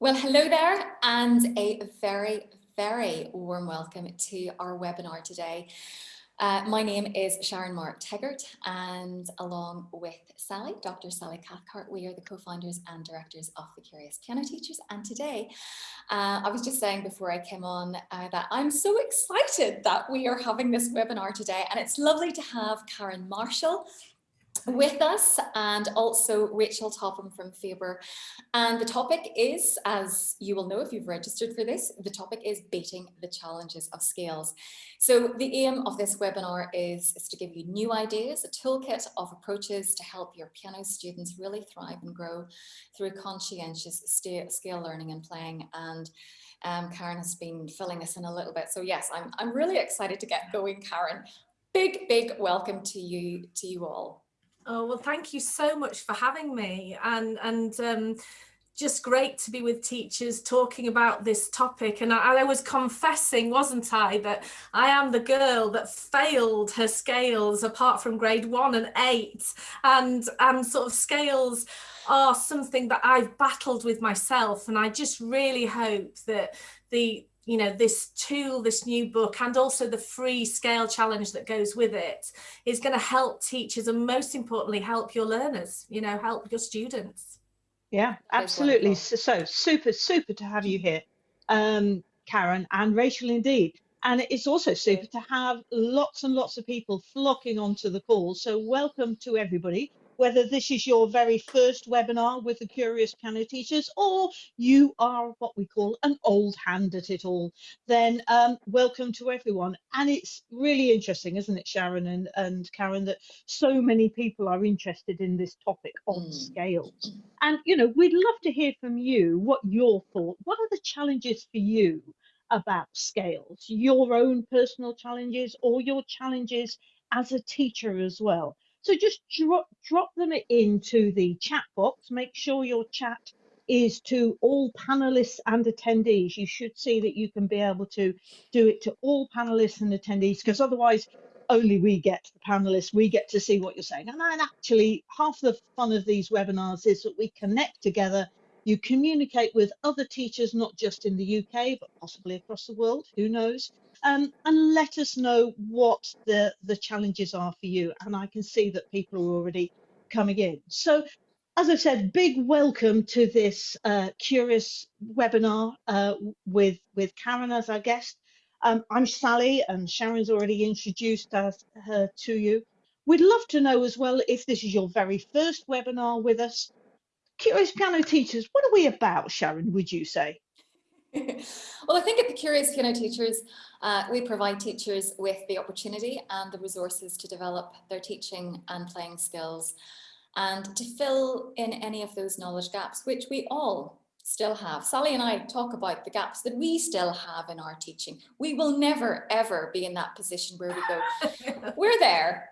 Well, hello there and a very, very warm welcome to our webinar today. Uh, my name is Sharon Mark Teggart and along with Sally, Dr. Sally Cathcart, we are the co-founders and directors of the Curious Piano Teachers. And today, uh, I was just saying before I came on uh, that I'm so excited that we are having this webinar today and it's lovely to have Karen Marshall, with us and also Rachel Topham from Faber. And the topic is, as you will know if you've registered for this, the topic is beating the challenges of scales. So the aim of this webinar is, is to give you new ideas, a toolkit of approaches to help your piano students really thrive and grow through conscientious scale learning and playing. And um, Karen has been filling us in a little bit. So yes, I'm, I'm really excited to get going, Karen. Big, big welcome to you, to you all. Oh, well, thank you so much for having me. And, and um, just great to be with teachers talking about this topic. And I, I, was confessing, wasn't I, that I am the girl that failed her scales apart from grade one and eight. And, and sort of scales are something that I've battled with myself. And I just really hope that the you know, this tool, this new book, and also the free scale challenge that goes with it is going to help teachers and most importantly, help your learners, you know, help your students. Yeah, absolutely. So, so, super, super to have you here, um, Karen and Rachel indeed. And it's also super to have lots and lots of people flocking onto the call. So welcome to everybody whether this is your very first webinar with the Curious Piano Teachers or you are what we call an old hand at it all, then um, welcome to everyone. And it's really interesting, isn't it, Sharon and, and Karen, that so many people are interested in this topic on mm. scales. And, you know, we'd love to hear from you what your thought, what are the challenges for you about scales, your own personal challenges or your challenges as a teacher as well. So just drop, drop them into the chat box. Make sure your chat is to all panelists and attendees. You should see that you can be able to do it to all panelists and attendees because otherwise only we get the panelists, we get to see what you're saying. And actually half the fun of these webinars is that we connect together you communicate with other teachers, not just in the UK, but possibly across the world, who knows, um, and let us know what the, the challenges are for you. And I can see that people are already coming in. So as I said, big welcome to this uh, curious webinar uh, with, with Karen as our guest. Um, I'm Sally and Sharon's already introduced us, her to you. We'd love to know as well if this is your very first webinar with us. Curious Piano Teachers, what are we about, Sharon, would you say? well, I think at the Curious Piano Teachers, uh, we provide teachers with the opportunity and the resources to develop their teaching and playing skills and to fill in any of those knowledge gaps, which we all still have. Sally and I talk about the gaps that we still have in our teaching. We will never, ever be in that position where we go, we're there,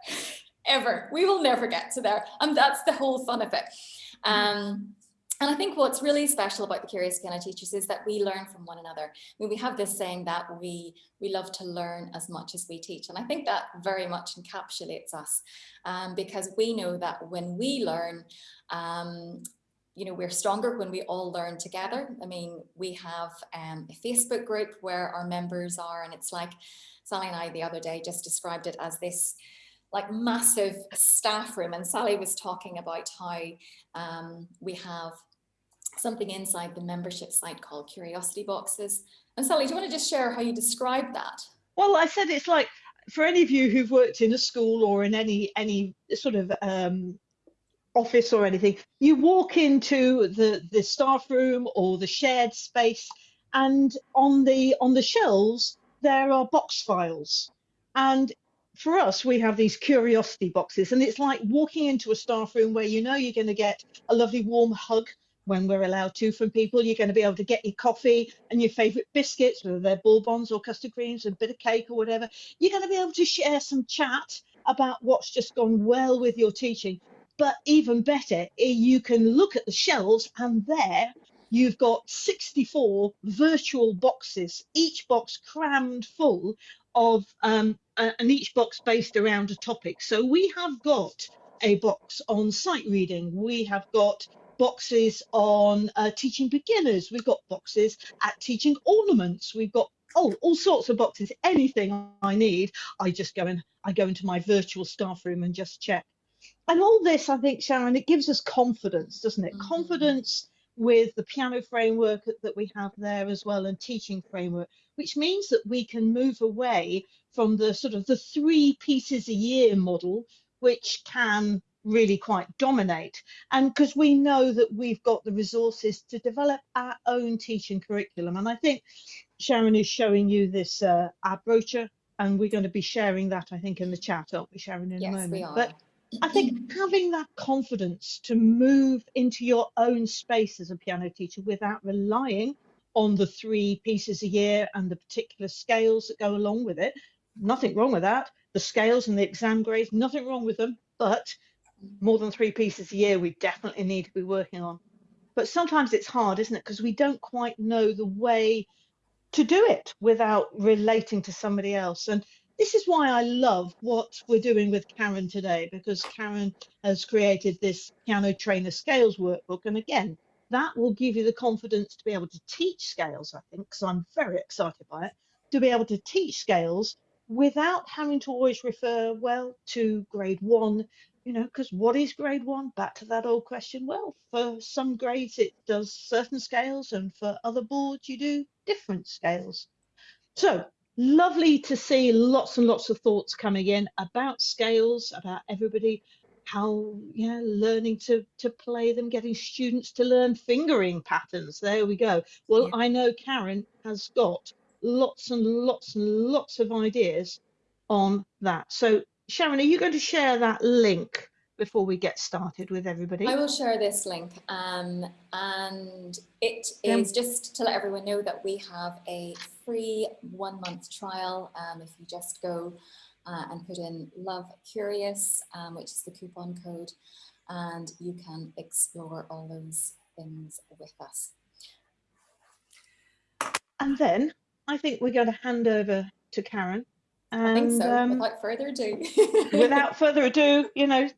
ever. We will never get to there. And that's the whole fun of it. Mm-hmm. Um, and I think what's really special about the Curious Piano Teachers is that we learn from one another. I mean, we have this saying that we, we love to learn as much as we teach. And I think that very much encapsulates us um, because we know that when we learn, um, you know, we're stronger when we all learn together. I mean, we have um, a Facebook group where our members are, and it's like Sally and I the other day just described it as this like massive staff room. And Sally was talking about how um, we have something inside the membership site called curiosity boxes. And Sally, do you want to just share how you describe that? Well, I said it's like for any of you who've worked in a school or in any any sort of um, office or anything, you walk into the the staff room or the shared space, and on the on the shelves there are box files, and for us, we have these curiosity boxes, and it's like walking into a staff room where you know you're going to get a lovely warm hug when we're allowed to from people. You're going to be able to get your coffee and your favourite biscuits, whether they're bourbons or custard creams, a bit of cake or whatever. You're going to be able to share some chat about what's just gone well with your teaching. But even better, eh, you can look at the shelves, and there you've got 64 virtual boxes, each box crammed full of um, uh, and each box based around a topic. So we have got a box on sight reading. We have got boxes on uh, teaching beginners. We've got boxes at teaching ornaments. We've got oh, all sorts of boxes. Anything I need, I just go and I go into my virtual staff room and just check. And all this, I think, Sharon, it gives us confidence, doesn't it? Mm -hmm. Confidence with the piano framework that we have there as well and teaching framework, which means that we can move away from the sort of the three pieces a year model, which can really quite dominate. And because we know that we've got the resources to develop our own teaching curriculum. And I think Sharon is showing you this uh, our brochure and we're going to be sharing that, I think, in the chat, aren't we, Sharon, in yes, a moment? We are. But I think having that confidence to move into your own space as a piano teacher without relying on the three pieces a year and the particular scales that go along with it, nothing wrong with that. The scales and the exam grades, nothing wrong with them, but more than three pieces a year we definitely need to be working on. But sometimes it's hard, isn't it? Because we don't quite know the way to do it without relating to somebody else. And this is why I love what we're doing with Karen today, because Karen has created this piano trainer scales workbook. And again, that will give you the confidence to be able to teach scales, I think, because I'm very excited by it, to be able to teach scales without having to always refer, well, to grade one, you know, because what is grade one? Back to that old question. Well, for some grades, it does certain scales, and for other boards, you do different scales. So lovely to see lots and lots of thoughts coming in about scales, about everybody, how, yeah, learning to, to play them, getting students to learn fingering patterns. There we go. Well, yeah. I know Karen has got lots and lots and lots of ideas on that. So Sharon, are you going to share that link before we get started with everybody? I will share this link um, and it is yeah. just to let everyone know that we have a free one month trial um, if you just go uh, and put in love curious um, which is the coupon code and you can explore all those things with us. And then I think we're going to hand over to Karen and, I think so. Um, without further ado. without further ado, you know,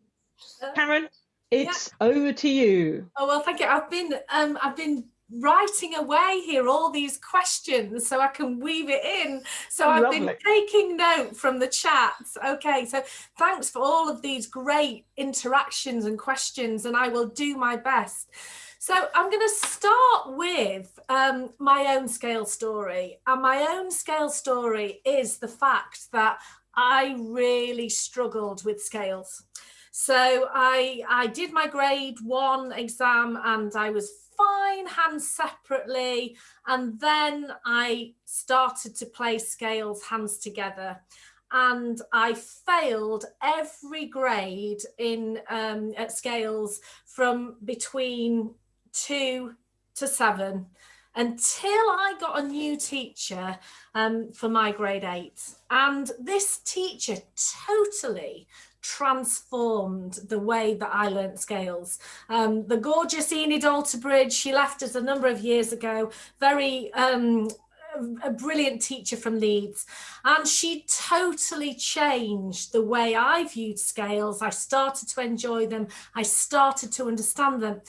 Karen, it's yeah. over to you. Oh well, thank you. I've been um, I've been writing away here all these questions so I can weave it in. So I've Lovely. been taking note from the chat. Okay, so thanks for all of these great interactions and questions, and I will do my best. So I'm going to start with um, my own scale story. And my own scale story is the fact that I really struggled with scales. So I, I did my grade one exam and I was fine hands separately. And then I started to play scales hands together and I failed every grade in um, at scales from between two to seven until I got a new teacher um, for my grade eight. And this teacher totally transformed the way that I learnt scales. Um, the gorgeous Enid Alterbridge, she left us a number of years ago, very um, a brilliant teacher from Leeds and she totally changed the way I viewed scales. I started to enjoy them. I started to understand them.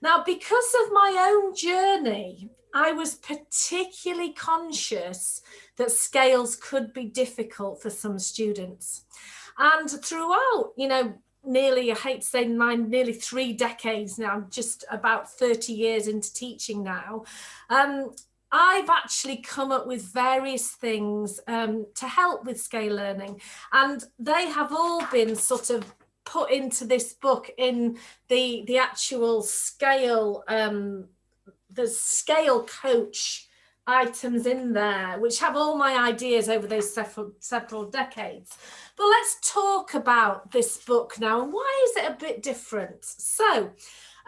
Now, because of my own journey, I was particularly conscious that scales could be difficult for some students. And throughout, you know, nearly, I hate to say mine, nearly three decades now, just about 30 years into teaching now, um, I've actually come up with various things um, to help with scale learning. And they have all been sort of put into this book in the the actual scale um, the scale coach items in there which have all my ideas over those several several decades but let's talk about this book now and why is it a bit different so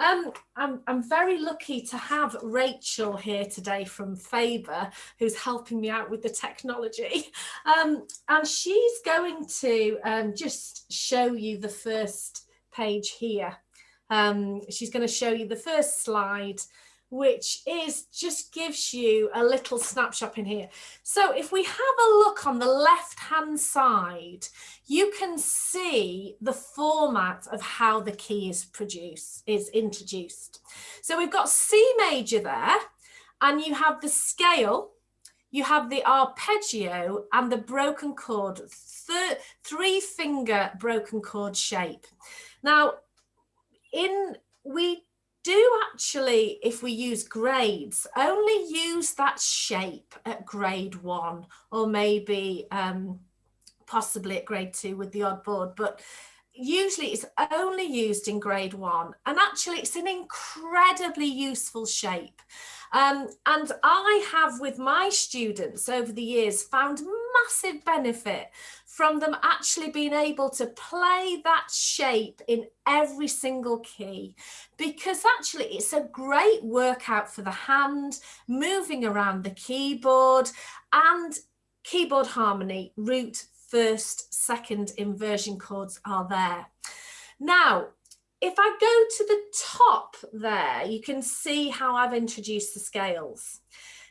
um, I'm, I'm very lucky to have Rachel here today from Faber, who's helping me out with the technology. Um, and she's going to um, just show you the first page here. Um, she's going to show you the first slide, which is just gives you a little snapshot in here. So if we have a look on the left hand side, you can see the format of how the key is produced, is introduced. So we've got C major there, and you have the scale, you have the arpeggio and the broken chord, three finger broken chord shape. Now, in we do actually, if we use grades, only use that shape at grade one or maybe um, possibly at grade two with the odd board, but usually it's only used in grade one and actually it's an incredibly useful shape. Um, and I have with my students over the years found massive benefit from them actually being able to play that shape in every single key because actually it's a great workout for the hand, moving around the keyboard and keyboard harmony, root, first, second inversion chords are there. Now, if I go to the top there, you can see how I've introduced the scales.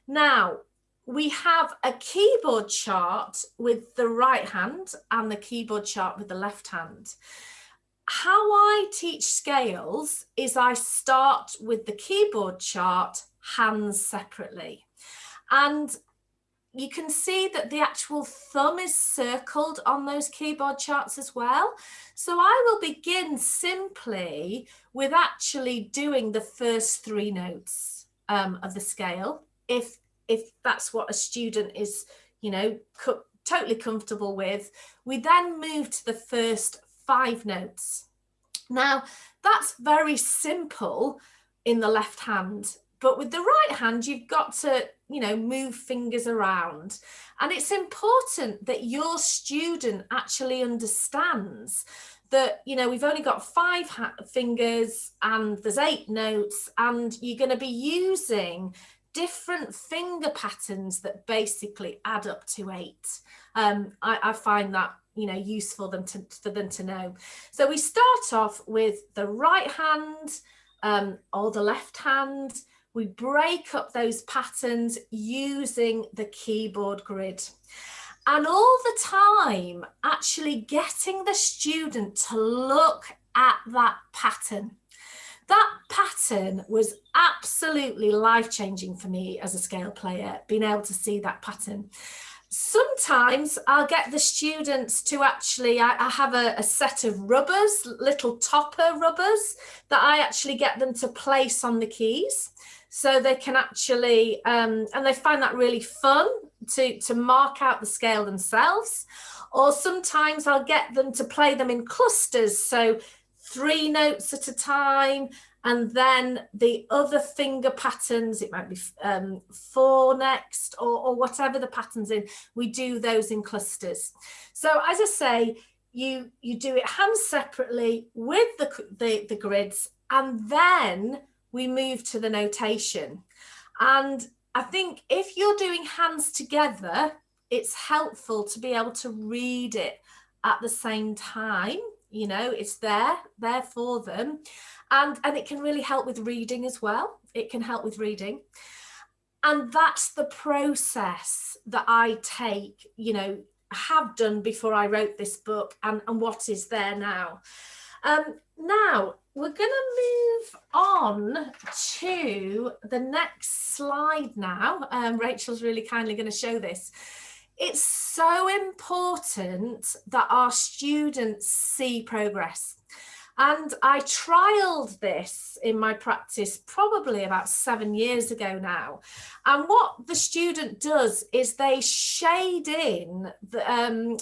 Now, we have a keyboard chart with the right hand and the keyboard chart with the left hand. How I teach scales is I start with the keyboard chart hands separately. And you can see that the actual thumb is circled on those keyboard charts as well. So I will begin simply with actually doing the first three notes um, of the scale. If, if that's what a student is, you know, co totally comfortable with, we then move to the first five notes. Now, that's very simple in the left hand but with the right hand, you've got to, you know, move fingers around. And it's important that your student actually understands that, you know, we've only got five fingers and there's eight notes and you're going to be using different finger patterns that basically add up to eight. Um, I, I find that you know useful them to, for them to know. So we start off with the right hand um, or the left hand we break up those patterns using the keyboard grid. And all the time, actually getting the student to look at that pattern. That pattern was absolutely life-changing for me as a scale player, being able to see that pattern. Sometimes I'll get the students to actually, I, I have a, a, set of rubbers, little topper rubbers, that I actually get them to place on the keys so they can actually um, and they find that really fun to to mark out the scale themselves. Or sometimes I'll get them to play them in clusters. So three notes at a time and then the other finger patterns it might be um, four next or, or whatever the patterns in we do those in clusters. So as I say you you do it hand separately with the, the, the grids and then we move to the notation. And I think if you're doing hands together, it's helpful to be able to read it at the same time. You know, it's there, there for them. And, and it can really help with reading as well. It can help with reading. And that's the process that I take, you know, have done before I wrote this book and, and what is there now. Um, now, we're going to move on to the next slide now. Um, Rachel's really kindly going to show this. It's so important that our students see progress. And I trialed this in my practice probably about seven years ago now. And what the student does is they shade in the, um,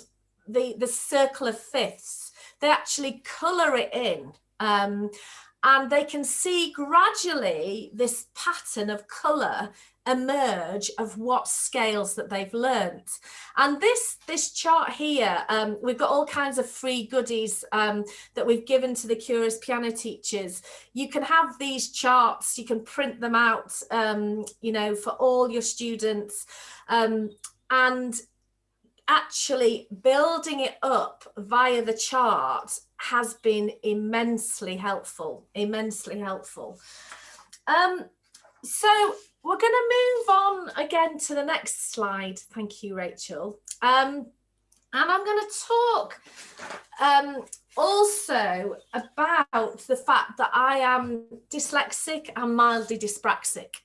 the, the circle of fifths. They actually colour it in um, and they can see gradually this pattern of colour emerge of what scales that they've learnt. And this this chart here um, we've got all kinds of free goodies um, that we've given to the curious piano teachers. You can have these charts you can print them out um, you know for all your students. Um, and actually building it up via the chart has been immensely helpful, immensely helpful. Um, so we're going to move on again to the next slide. Thank you, Rachel. Um, and I'm going to talk um, also about the fact that I am dyslexic and mildly dyspraxic.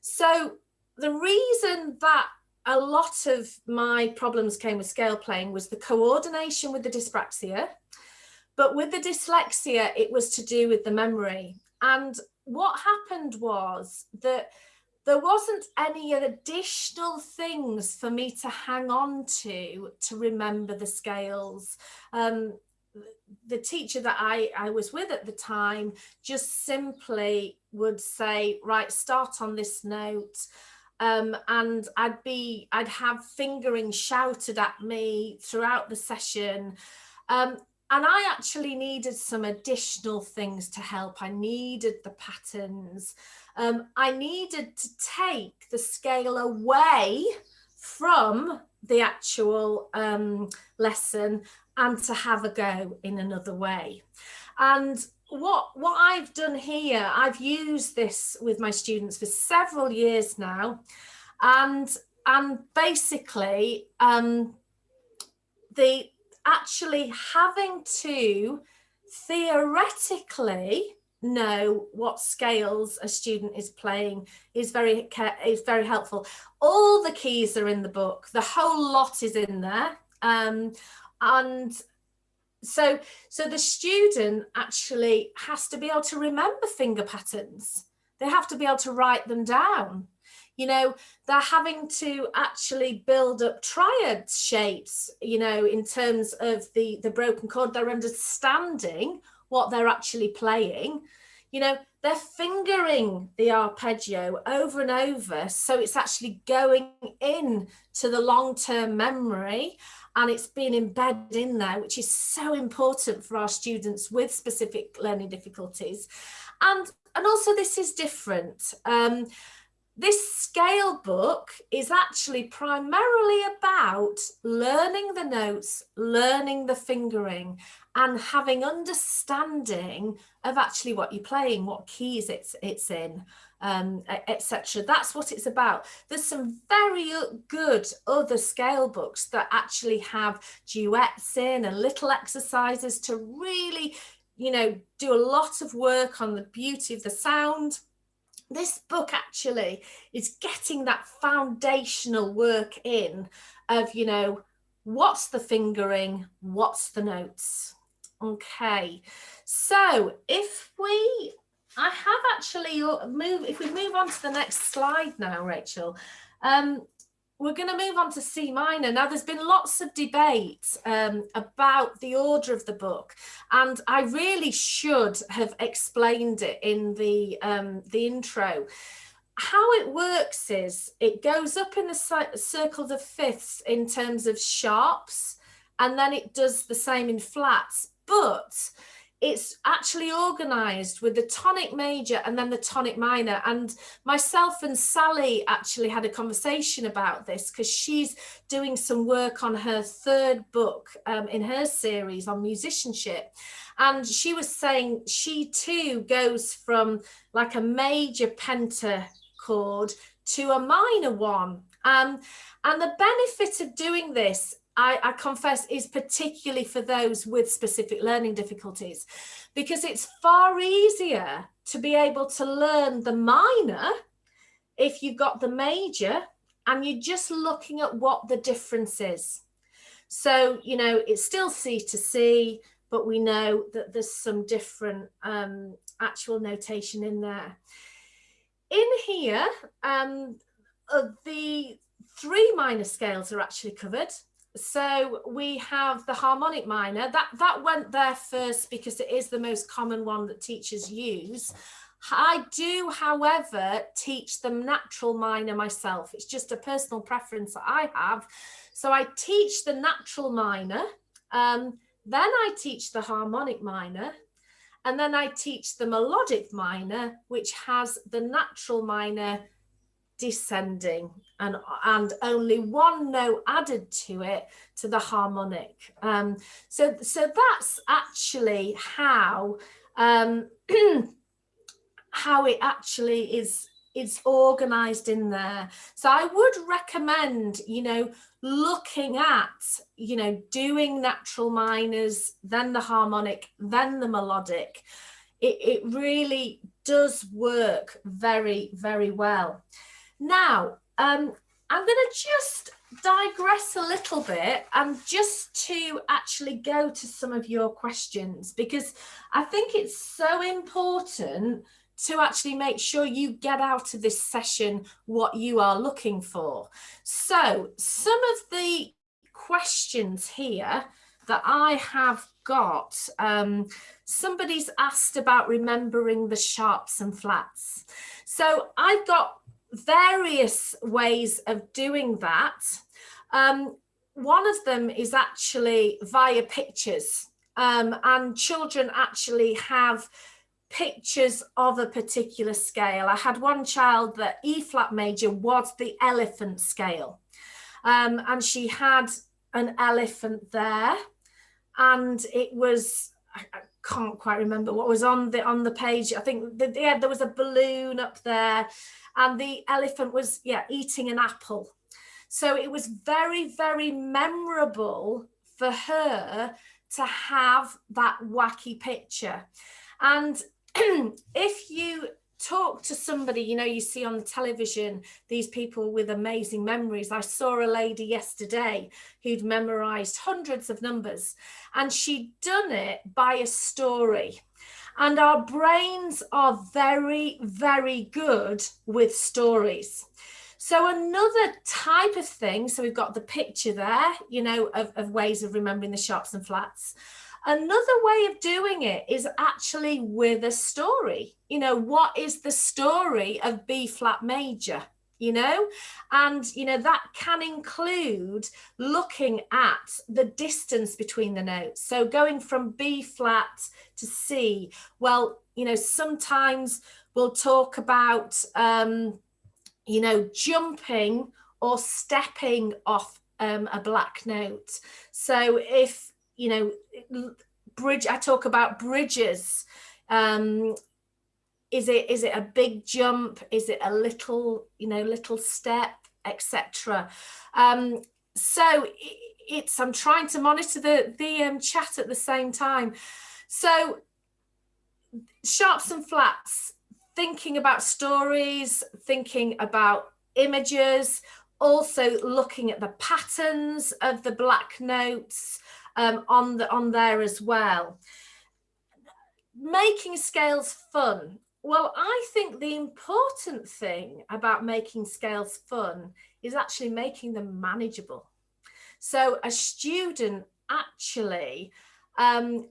So the reason that a lot of my problems came with scale playing was the coordination with the dyspraxia, but with the dyslexia, it was to do with the memory. And what happened was that there wasn't any additional things for me to hang on to to remember the scales. Um, the teacher that I, I was with at the time just simply would say, right, start on this note. Um, and I'd be, I'd have fingering shouted at me throughout the session. Um, and I actually needed some additional things to help. I needed the patterns. Um, I needed to take the scale away from the actual um, lesson and to have a go in another way. And what what I've done here, I've used this with my students for several years now, and and basically um, the actually having to theoretically know what scales a student is playing is very is very helpful. All the keys are in the book. The whole lot is in there. Um, and so so the student actually has to be able to remember finger patterns. They have to be able to write them down. You know they're having to actually build up triad shapes you know in terms of the the broken chord. They're understanding what they're actually playing. You know they're fingering the arpeggio over and over. So it's actually going in to the long-term memory and it's been embedded in there which is so important for our students with specific learning difficulties. And and also this is different. Um, this scale book is actually primarily about learning the notes, learning the fingering and having understanding of actually what you're playing, what keys it's, it's in, um, etc. That's what it's about. There's some very good other scale books that actually have duets in and little exercises to really, you know, do a lot of work on the beauty of the sound this book actually is getting that foundational work in of, you know, what's the fingering, what's the notes. Okay, so if we, I have actually uh, move, if we move on to the next slide now, Rachel, um, we're going to move on to C minor. Now, there's been lots of debate um, about the order of the book, and I really should have explained it in the, um, the intro. How it works is it goes up in the circle of fifths in terms of sharps, and then it does the same in flats, but it's actually organized with the tonic major and then the tonic minor. And myself and Sally actually had a conversation about this because she's doing some work on her third book um, in her series on musicianship. And she was saying she too goes from like a major pentachord to a minor one. Um, and the benefit of doing this I, I, confess is particularly for those with specific learning difficulties because it's far easier to be able to learn the minor if you've got the major and you're just looking at what the difference is. So, you know, it's still C to C, but we know that there's some different um, actual notation in there. In here, um, uh, the three minor scales are actually covered so we have the harmonic minor that that went there first because it is the most common one that teachers use I do, however, teach the natural minor myself. It's just a personal preference that I have. So I teach the natural minor, um, then I teach the harmonic minor, and then I teach the melodic minor, which has the natural minor descending and and only one note added to it to the harmonic um so so that's actually how um how it actually is it's organized in there. So I would recommend, you know, looking at, you know, doing natural minors, then the harmonic, then the melodic. It, it really does work very, very well. Now, um, I'm going to just digress a little bit and just to actually go to some of your questions because I think it's so important to actually make sure you get out of this session what you are looking for. So some of the questions here that I have got, um, somebody's asked about remembering the sharps and flats. So I've got various ways of doing that. Um, one of them is actually via pictures. Um, and children actually have pictures of a particular scale. I had one child that E flat major was the elephant scale. Um, and she had an elephant there. And it was I, can't quite remember what was on the on the page. I think yeah there was a balloon up there and the elephant was yeah eating an apple so it was very very memorable for her to have that wacky picture and if you talk to somebody, you know, you see on the television, these people with amazing memories. I saw a lady yesterday who'd memorized hundreds of numbers and she'd done it by a story. And our brains are very, very good with stories. So another type of thing, so we've got the picture there, you know, of, of ways of remembering the sharps and flats. Another way of doing it is actually with a story. You know, what is the story of B flat major? You know, and you know, that can include looking at the distance between the notes. So going from B flat to C, well, you know, sometimes we'll talk about, um, you know, jumping or stepping off um, a black note. So if you know, bridge, I talk about bridges. Um, is it is it a big jump? Is it a little, you know, little step, etc. Um, so it's I'm trying to monitor the the um, chat at the same time. So sharps and flats, thinking about stories, thinking about images, also looking at the patterns of the black notes, um, on, the, on there as well. Making scales fun. Well, I think the important thing about making scales fun is actually making them manageable. So a student actually um,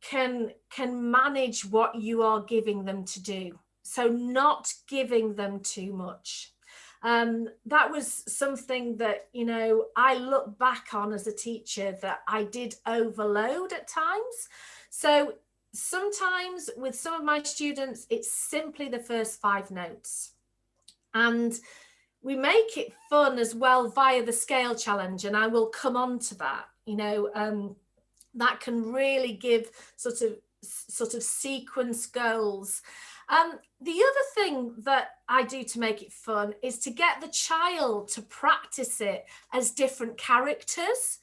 can, can manage what you are giving them to do. So not giving them too much um, that was something that, you know, I look back on as a teacher that I did overload at times. So sometimes with some of my students, it's simply the first five notes. And we make it fun as well via the scale challenge. And I will come on to that, you know, um, that can really give sort of sort of sequence goals um, the other thing that I do to make it fun is to get the child to practice it as different characters.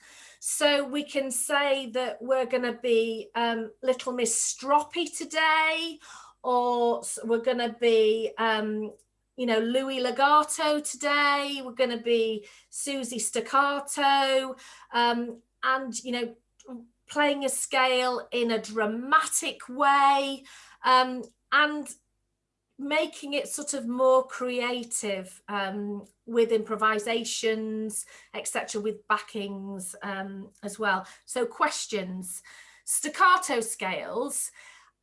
So we can say that we're going to be um, Little Miss Stroppy today, or we're going to be, um, you know, Louis Legato today. We're going to be Susie Staccato, um, and you know, playing a scale in a dramatic way. Um, and making it sort of more creative um, with improvisations, etc., with backings um, as well. So questions, staccato scales.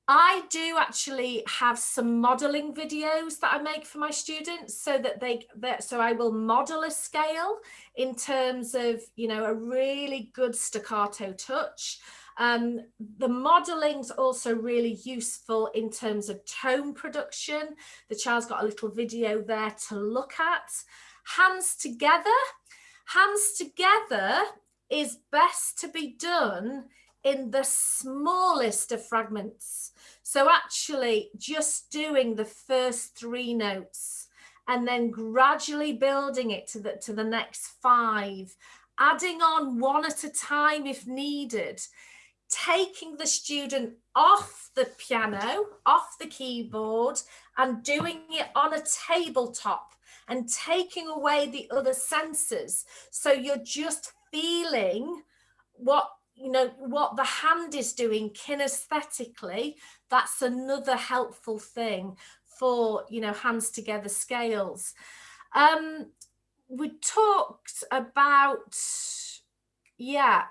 I do actually have some modeling videos that I make for my students so that they, that, so I will model a scale in terms of, you know, a really good staccato touch. Um, the modeling's also really useful in terms of tone production. The child's got a little video there to look at. Hands together. Hands together is best to be done in the smallest of fragments. So actually just doing the first three notes. and then gradually building it to the, to the next five, adding on one at a time if needed, taking the student off the piano, off the keyboard and doing it on a tabletop and taking away the other senses. So you're just feeling what you know what the hand is doing kinesthetically. That's another helpful thing for you know hands together scales. Um we talked about yeah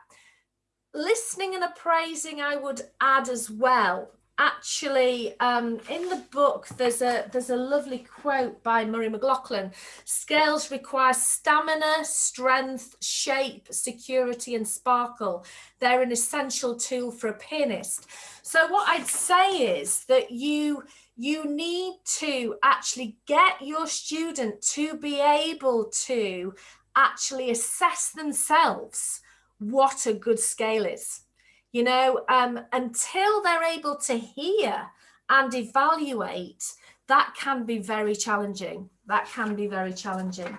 listening and appraising i would add as well actually um, in the book there's a there's a lovely quote by Murray McLachlan scales require stamina strength shape security and sparkle. They're an essential tool for a pianist. So what I'd say is that you you need to actually get your student to be able to actually assess themselves what a good scale is you know, um, until they're able to hear and evaluate, that can be very challenging. That can be very challenging.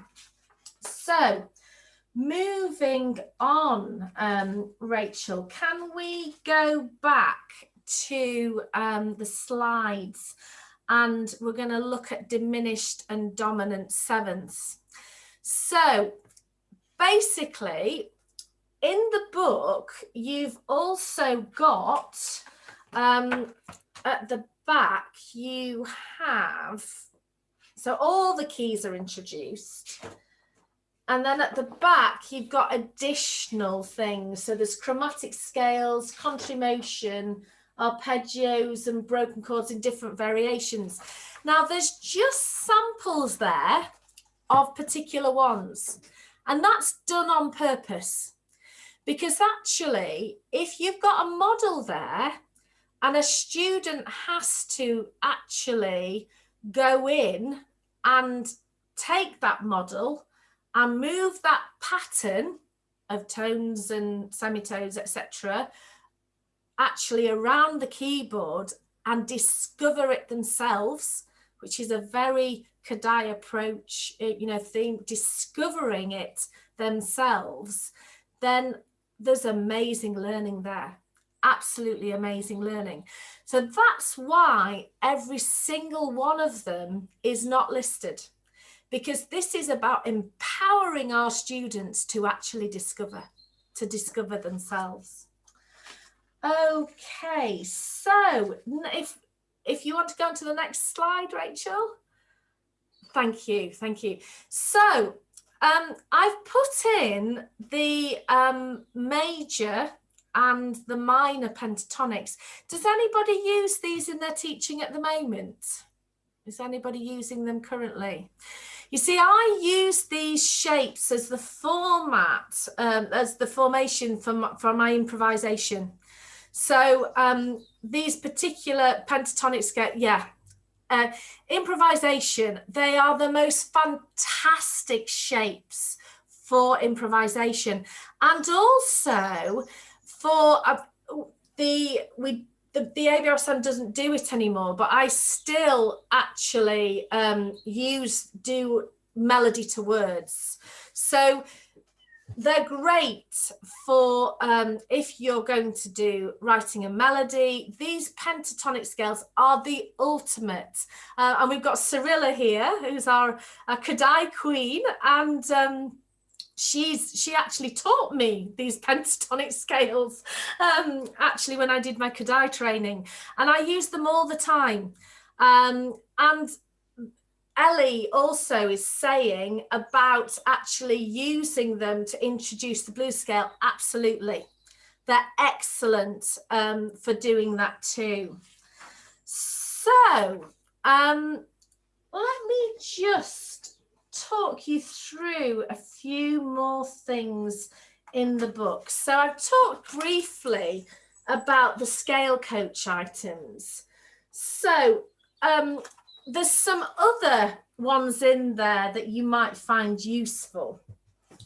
So moving on, um, Rachel, can we go back to um, the slides and we're going to look at diminished and dominant sevenths. So basically in the book, you've also got um, at the back, you have, so all the keys are introduced. And then at the back, you've got additional things. So there's chromatic scales, contramotion, arpeggios and broken chords in different variations. Now there's just samples there of particular ones. And that's done on purpose because actually, if you've got a model there and a student has to actually go in and take that model and move that pattern of tones and semitones, etc., actually around the keyboard and discover it themselves, which is a very Kodály approach, eh, you know, theme, discovering it themselves, then there's amazing learning there absolutely amazing learning. So that's why every single one of them is not listed because this is about empowering our students to actually discover to discover themselves. Okay so if if you want to go on to the next slide rachel? Thank you thank you. So um, I've put in the um, major and the minor pentatonics. Does anybody use these in their teaching at the moment? Is anybody using them currently? You see, I use these shapes as the format, um, as the formation for my, for my improvisation. So um, these particular pentatonics get, yeah, uh, improvisation, they are the most fantastic shapes for improvisation. And also for uh, the, we the, the ABRSM doesn't do it anymore, but I still actually um, use, do melody to words. So they're great for um, if you're going to do writing a melody. These pentatonic scales are the ultimate. Uh, and we've got Cyrilla here, who's our, Kodály queen. And um, she's she actually taught me these pentatonic scales um, actually when I did my Kodály training. And I use them all the time. Um, and Ellie also is saying about actually using them to introduce the blue scale. Absolutely. They're excellent um, for doing that too. So um, let me just talk you through a few more things in the book. So I've talked briefly about the scale coach items. So um, there's some other ones in there that you might find useful.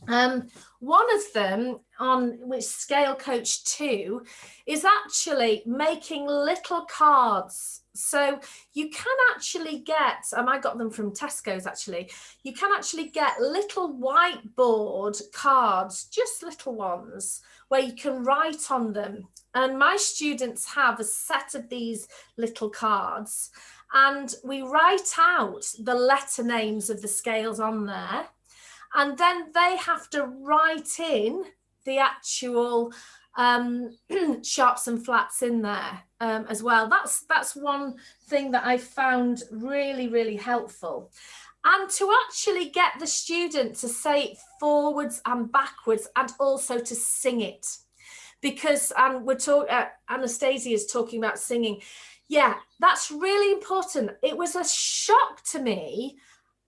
Um, one of them on which Scale Coach 2 is actually making little cards. So you can actually get, and I got them from Tesco's actually, you can actually get little whiteboard cards, just little ones, where you can write on them. And my students have a set of these little cards and we write out the letter names of the scales on there. And then they have to write in the actual um, sharps and flats in there um, as well. That's, that's one thing that I found really, really helpful. And to actually get the student to say it forwards and backwards and also to sing it. Because um, we're talking, uh, Anastasia is talking about singing. Yeah, that's really important. It was a shock to me.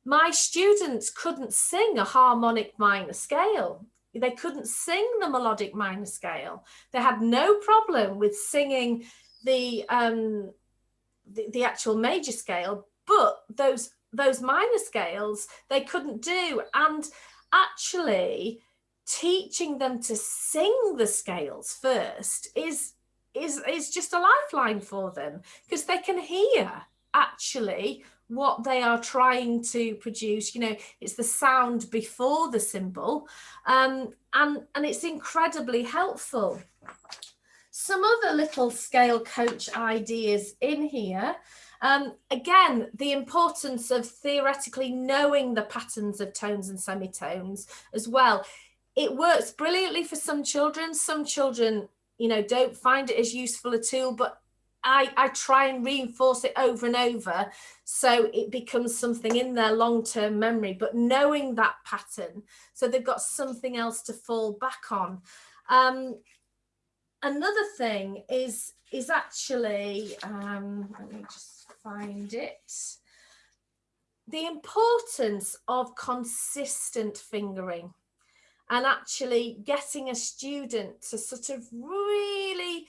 My students couldn't sing a harmonic minor scale they couldn't sing the melodic minor scale. They had no problem with singing the, um, the, the actual major scale, but those, those minor scales they couldn't do. And actually teaching them to sing the scales first is, is, is just a lifeline for them because they can hear actually what they are trying to produce you know it's the sound before the symbol um, and and it's incredibly helpful. Some other little scale coach ideas in here um, again the importance of theoretically knowing the patterns of tones and semitones as well. It works brilliantly for some children. Some children you know don't find it as useful a tool but I, I try and reinforce it over and over so it becomes something in their long-term memory but knowing that pattern so they've got something else to fall back on. Um, another thing is is actually um, let me just find it. The importance of consistent fingering and actually getting a student to sort of really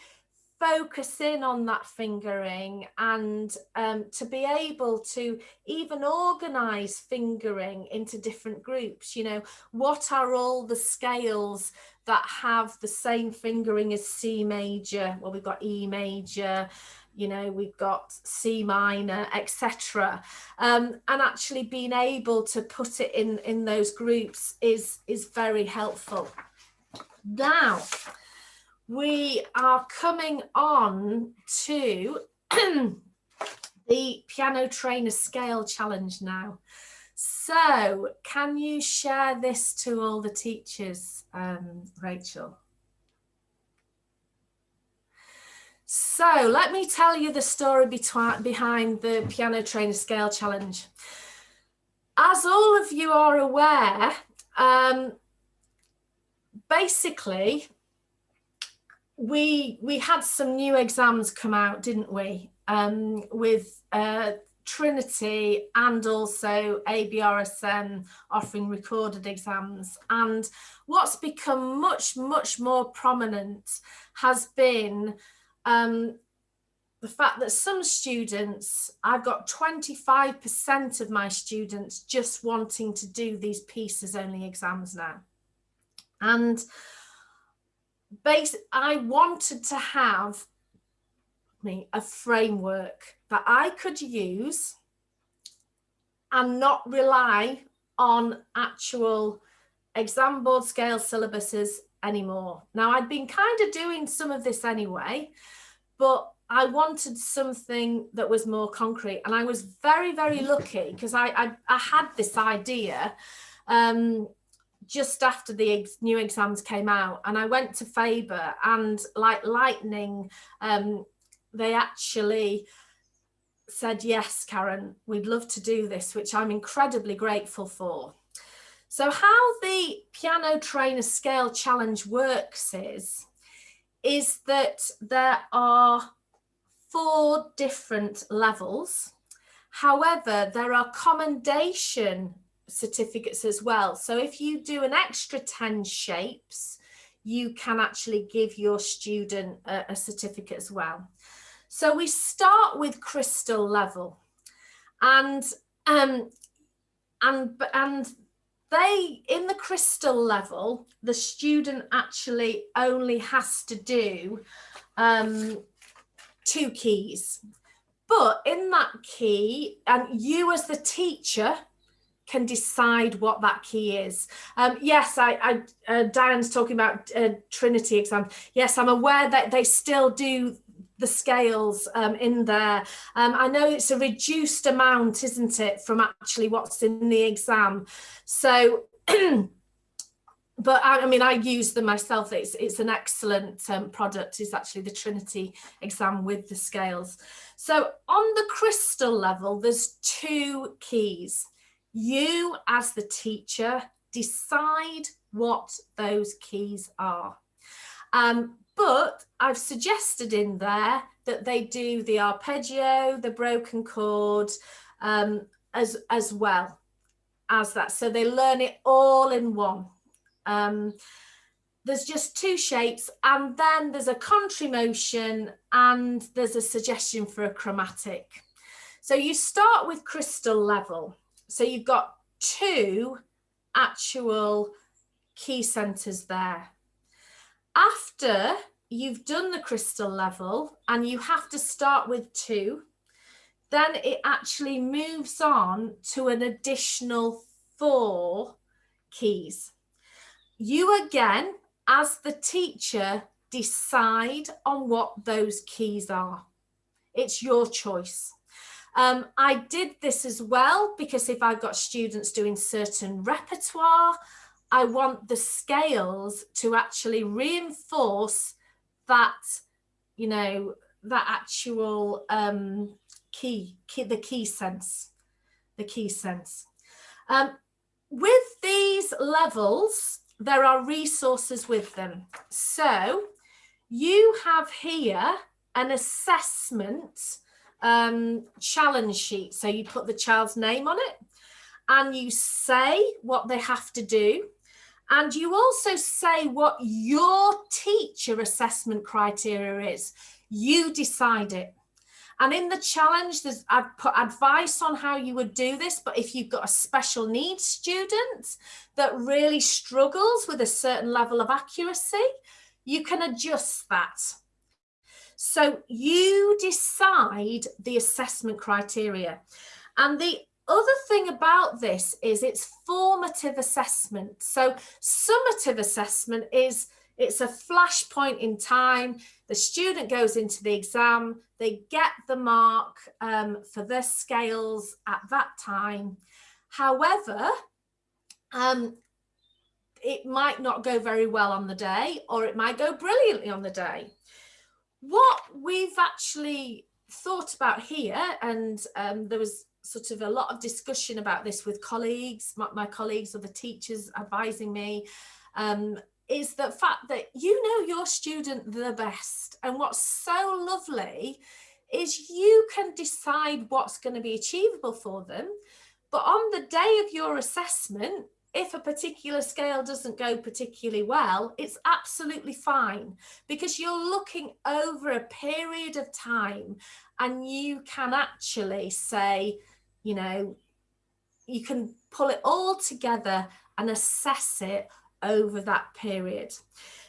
focus in on that fingering and um, to be able to even organize fingering into different groups. You know what are all the scales that have the same fingering as C major? Well we've got E major you know we've got C minor etc um, and actually being able to put it in in those groups is is very helpful now we are coming on to the piano trainer scale challenge now. So can you share this to all the teachers, um, Rachel? So let me tell you the story behind the piano trainer scale challenge. As all of you are aware, um, basically we we had some new exams come out, didn't we? Um, with uh, Trinity and also ABRSM offering recorded exams. And what's become much, much more prominent has been um, the fact that some students, I've got 25% of my students just wanting to do these pieces only exams now. And base I wanted to have me a framework that I could use and not rely on actual exam board scale syllabuses anymore. Now I'd been kind of doing some of this anyway, but I wanted something that was more concrete and I was very, very lucky because I, I, I, had this idea um, just after the ex new exams came out and I went to Faber and like lightning, um, they actually said, yes, Karen, we'd love to do this, which I'm incredibly grateful for. So how the Piano Trainer Scale Challenge works is, is that there are four different levels. However, there are commendation certificates as well. So if you do an extra 10 shapes, you can actually give your student a, a certificate as well. So we start with crystal level and um, and and they in the crystal level the student actually only has to do um, two keys but in that key, and you as the teacher can decide what that key is. Um, yes, I, I uh, Diane's talking about uh, Trinity exam. Yes, I'm aware that they still do the scales um, in there. Um, I know it's a reduced amount, isn't it, from actually what's in the exam. So, but I, I, mean, I use them myself. It's, it's an excellent um, product. It's actually the Trinity exam with the scales. So on the crystal level, there's two keys. You as the teacher decide what those keys are. Um, but I've suggested in there that they do the arpeggio, the broken chord, um, as, as well as that. So they learn it all in one. Um, there's just two shapes and then there's a contrary motion and there's a suggestion for a chromatic. So you start with crystal level. So you've got two actual key centers there. After you've done the crystal level and you have to start with two, then it actually moves on to an additional four keys. You again, as the teacher, decide on what those keys are. It's your choice. Um, I did this as well because if I've got students doing certain repertoire, I want the scales to actually reinforce that, you know, that actual um, key, key, the key sense, the key sense. Um, with these levels, there are resources with them. So you have here an assessment um, challenge sheet. So you put the child's name on it and you say what they have to do. And you also say what your teacher assessment criteria is. You decide it. And in the challenge, there's, I've put advice on how you would do this, but if you've got a special needs student that really struggles with a certain level of accuracy, you can adjust that. So you decide the assessment criteria. And the other thing about this is it's formative assessment. So summative assessment is it's a flash point in time. The student goes into the exam, they get the mark um, for their scales at that time. However, um, it might not go very well on the day or it might go brilliantly on the day what we've actually thought about here, and um, there was sort of a lot of discussion about this with colleagues, my, my colleagues or the teachers advising me, um, is the fact that you know your student the best. And what's so lovely is you can decide what's going to be achievable for them. But on the day of your assessment, if a particular scale doesn't go particularly well, it's absolutely fine because you're looking over a period of time and you can actually say, you know, you can pull it all together and assess it over that period.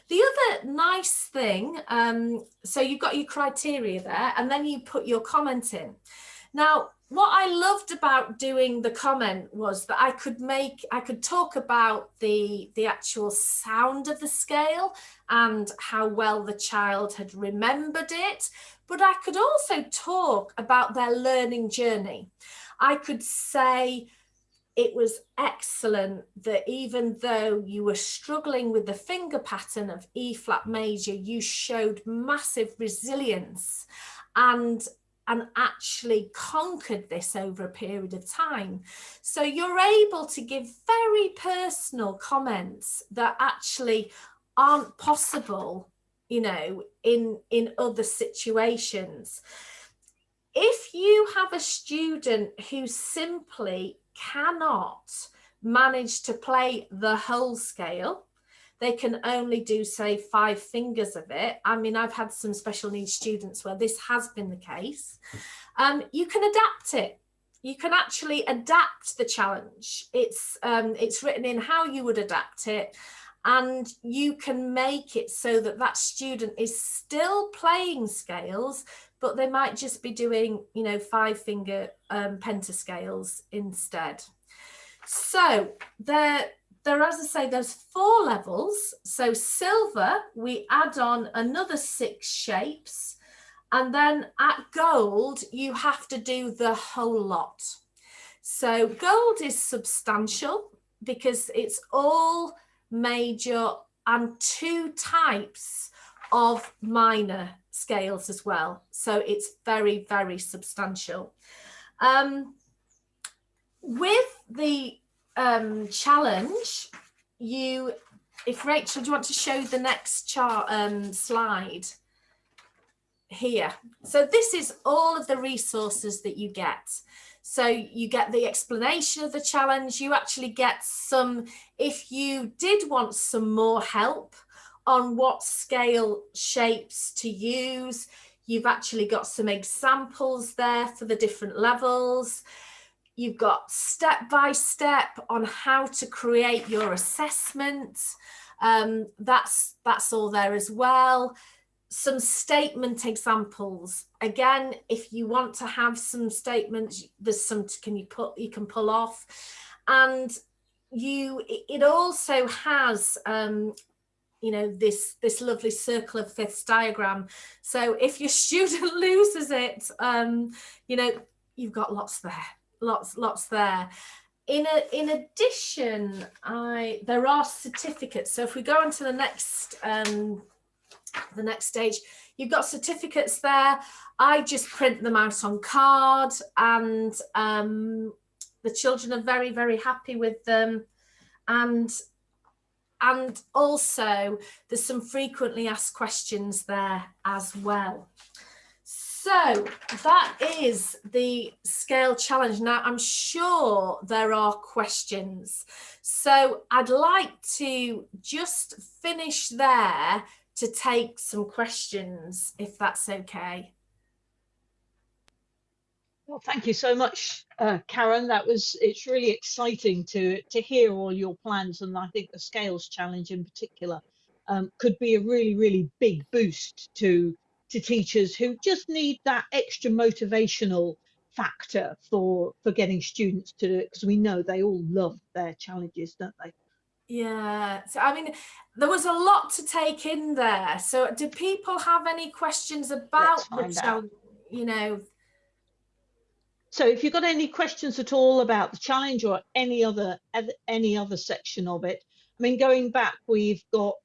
The other nice thing, um, so you've got your criteria there and then you put your comment in. Now, what I loved about doing the comment was that I could make, I could talk about the, the actual sound of the scale and how well the child had remembered it, but I could also talk about their learning journey. I could say, it was excellent that even though you were struggling with the finger pattern of E flat major, you showed massive resilience and and actually conquered this over a period of time. So you're able to give very personal comments that actually aren't possible, you know, in, in other situations. If you have a student who simply cannot manage to play the whole scale, they can only do say five fingers of it. I mean, I've had some special needs students where this has been the case. Um, you can adapt it. You can actually adapt the challenge. It's, um, it's written in how you would adapt it and you can make it so that that student is still playing scales but they might just be doing, you know, five finger um, pentascales instead. So there, there, as I say, there's four levels. So silver, we add on another six shapes. And then at gold, you have to do the whole lot. So gold is substantial because it's all major and two types of minor scales as well. So it's very, very substantial. Um, with the um, challenge, you, if Rachel, do you want to show the next chart um, slide here? So this is all of the resources that you get. So you get the explanation of the challenge, you actually get some, if you did want some more help on what scale shapes to use, you've actually got some examples there for the different levels. You've got step by step on how to create your assessment. Um, that's, that's all there as well some statement examples again if you want to have some statements there's some can you put you can pull off and you it also has um you know this this lovely circle of fifths diagram so if your student loses it um you know you've got lots there lots lots there in a, in addition i there are certificates so if we go on to the next um the next stage. You've got certificates there. I just print them out on card and um, the children are very, very happy with them. And, and also there's some frequently asked questions there as well. So that is the scale challenge. Now, I'm sure there are questions. So I'd like to just finish there to take some questions, if that's okay. Well, thank you so much, uh, Karen. That was, it's really exciting to, to hear all your plans. And I think the Scales Challenge in particular um, could be a really, really big boost to, to teachers who just need that extra motivational factor for, for getting students to do it, because we know they all love their challenges, don't they? Yeah, so I mean, there was a lot to take in there. So do people have any questions about the challenge, you know? So if you've got any questions at all about the challenge or any other any other section of it, I mean, going back, we've got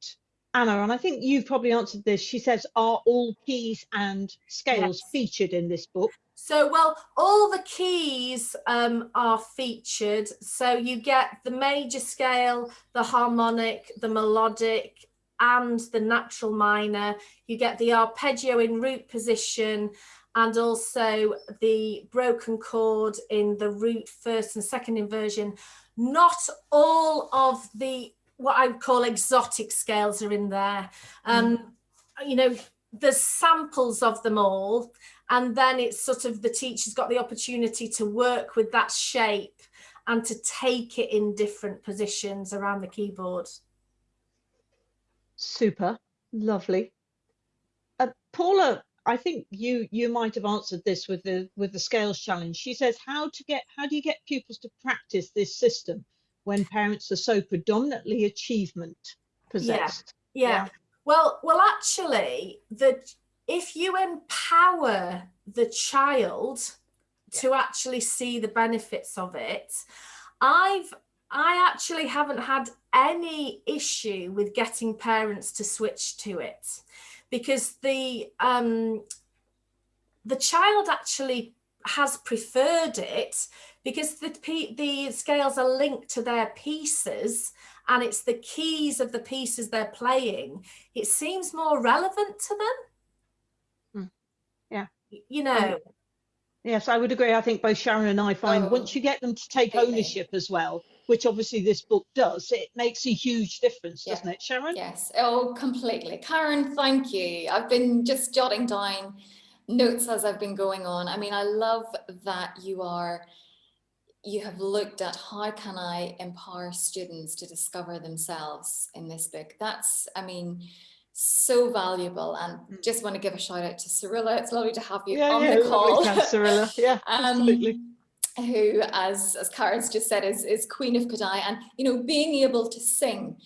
Anna, and I think you've probably answered this. She says, are all keys and scales yes. featured in this book? So, well, all the keys um, are featured. So you get the major scale, the harmonic, the melodic, and the natural minor. You get the arpeggio in root position and also the broken chord in the root first and second inversion. Not all of the what I would call exotic scales are in there. Um, mm. You know, there's samples of them all and then it's sort of the teacher's got the opportunity to work with that shape and to take it in different positions around the keyboard. Super, lovely. Uh, Paula, I think you you might have answered this with the with the scales challenge. She says how to get how do you get pupils to practice this system when parents are so predominantly achievement possessed? Yeah, yeah. yeah. Well, well, actually, the if you empower the child to actually see the benefits of it, I've I actually haven't had any issue with getting parents to switch to it because the um, the child actually has preferred it because the the scales are linked to their pieces and it's the keys of the pieces they're playing. It seems more relevant to them. Yeah. You know. Um, yes i would agree. I think both sharon and i find oh, once you get them to take ownership as well which obviously this book does it makes a huge difference yeah. doesn't it sharon yes oh completely karen thank you i've been just jotting down notes as i've been going on i mean i love that you are you have looked at how can i empower students to discover themselves in this book that's i mean so valuable and mm. just want to give a shout out to Cyrilla. It's lovely to have you yeah, on yeah, the call. Cyrilla. Yeah, um, absolutely. Who, as as Karen's just said, is is Queen of Kodály, and you know, being able to sing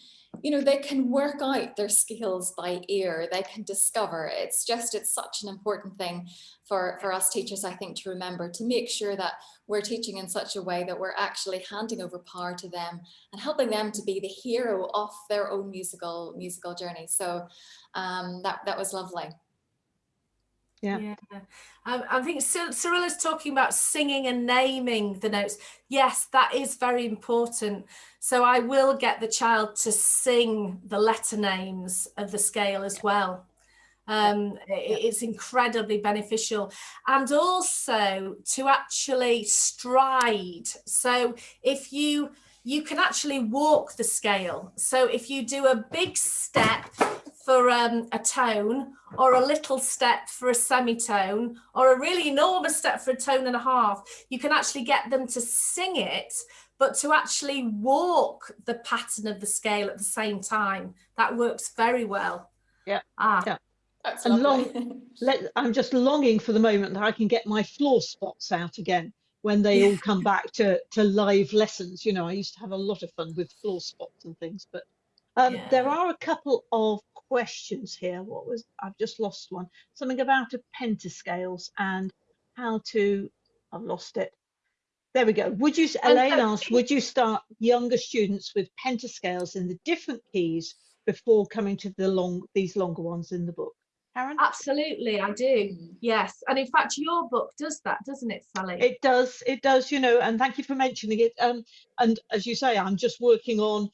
you know, they can work out their skills by ear, they can discover. It's just, it's such an important thing for, for us teachers, I think, to remember, to make sure that we're teaching in such a way that we're actually handing over power to them and helping them to be the hero of their own musical musical journey. So um, that, that was lovely. Yeah. yeah. Um, I think Cyrilla's talking about singing and naming the notes. Yes, that is very important. So I will get the child to sing the letter names of the scale as well. Um, it's incredibly beneficial and also to actually stride. So if you you can actually walk the scale. So if you do a big step for um, a tone or a little step for a semitone or a really enormous step for a tone and a half, you can actually get them to sing it, but to actually walk the pattern of the scale at the same time. That works very well. Yeah. Ah. Yeah. That's and long, let, I'm just longing for the moment that I can get my floor spots out again when they all come back to, to live lessons. You know, I used to have a lot of fun with floor spots and things, but um, yeah. there are a couple of questions here. What was, I've just lost one. Something about a pentascales and how to, I've lost it. There we go. Would you, Elaine asked, would you start younger students with pentascales in the different keys before coming to the long, these longer ones in the book? Karen? Absolutely, I do. Yes. And in fact, your book does that, doesn't it, Sally? It does. It does, you know, and thank you for mentioning it. Um, and as you say, I'm just working on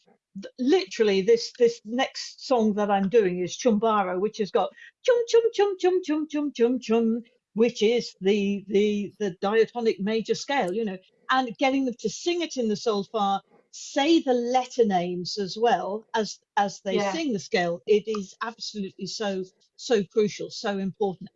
literally this this next song that I'm doing is Chumbaro, which has got chum chum chum chum chum chum chum chum, which is the the the diatonic major scale, you know, and getting them to sing it in the solfa say the letter names as well as as they yeah. sing the scale. It is absolutely so so crucial so important.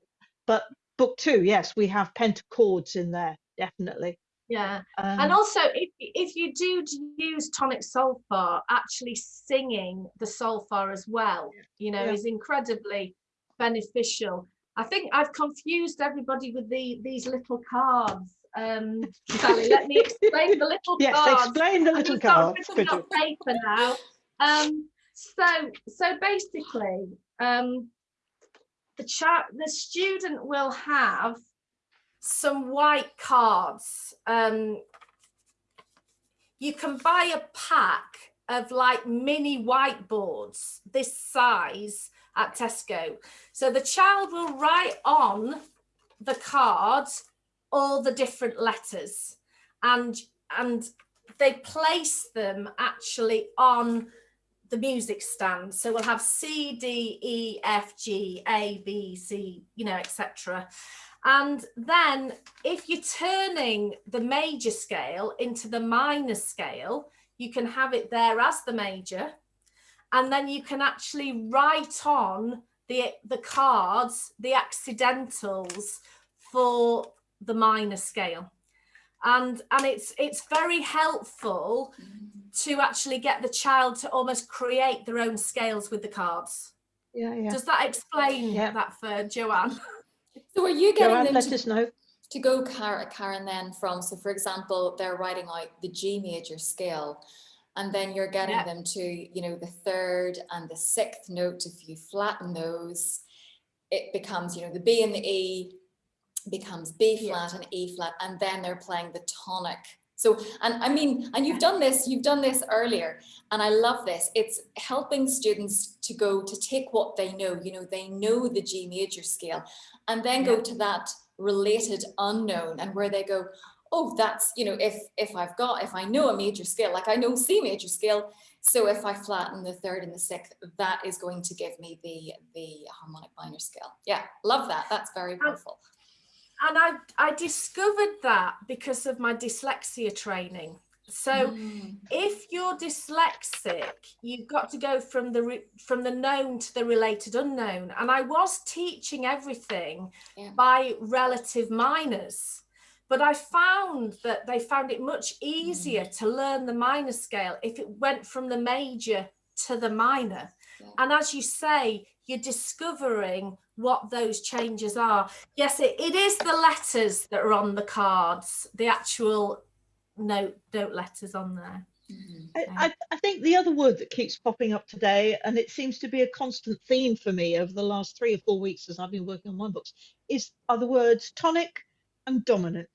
But book two yes we have pentachords in there definitely yeah um, and also if, if you do use tonic solfa actually singing the solfa as well you know yeah. is incredibly beneficial i think i've confused everybody with the these little cards um, Sally, let me explain the little yes, cards. explain the little cards. I've paper now. Um, so, so basically, um, the chat, the student will have some white cards. Um, you can buy a pack of like mini whiteboards this size at Tesco. So the child will write on the cards all the different letters and and they place them actually on the music stand so we'll have c d e f g a b c you know etc and then if you're turning the major scale into the minor scale you can have it there as the major and then you can actually write on the the cards the accidentals for the minor scale and and it's it's very helpful to actually get the child to almost create their own scales with the cards yeah, yeah. does that explain yeah. that for joanne so are you getting joanne, them let to, us know to go karen then from so for example they're writing out the g major scale and then you're getting yeah. them to you know the third and the sixth note if you flatten those it becomes you know the b and the e becomes B flat yeah. and E flat, and then they're playing the tonic. So, and I mean, and you've done this, you've done this earlier, and I love this. It's helping students to go to take what they know, you know, they know the G major scale, and then go to that related unknown and where they go, oh, that's, you know, if, if I've got, if I know a major scale, like I know C major scale, so if I flatten the third and the sixth, that is going to give me the, the harmonic minor scale. Yeah, love that. That's very powerful and I, I discovered that because of my dyslexia training. So mm. if you're dyslexic, you've got to go from the from the known to the related unknown. And I was teaching everything yeah. by relative minors, but I found that they found it much easier mm. to learn the minor scale if it went from the major to the minor. Yeah. And as you say, you're discovering what those changes are. Yes, it, it is the letters that are on the cards, the actual note, note letters on there. Mhm. I, I, I think the other word that keeps popping up today, and it seems to be a constant theme for me over the last three or four weeks as I've been working on my books, is are the words tonic and dominant.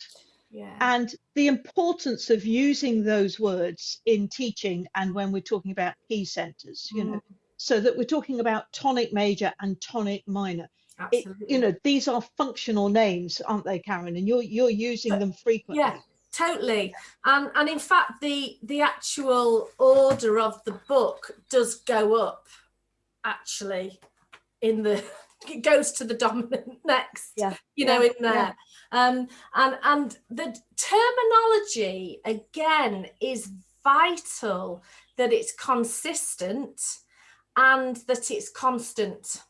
Yeah. and the importance of using those words in teaching and when we're talking about key centers you know so that we're talking about tonic major and tonic minor. It, Absolutely. you know these are functional names aren't they karen? And you're you're using But- them frequently. Yeah totally. And and in fact the the actual order of the book does go up actually in the it goes to the dominant next Yeah, you know yeah, in there. Um and and the terminology again is vital that it's consistent and that it's constant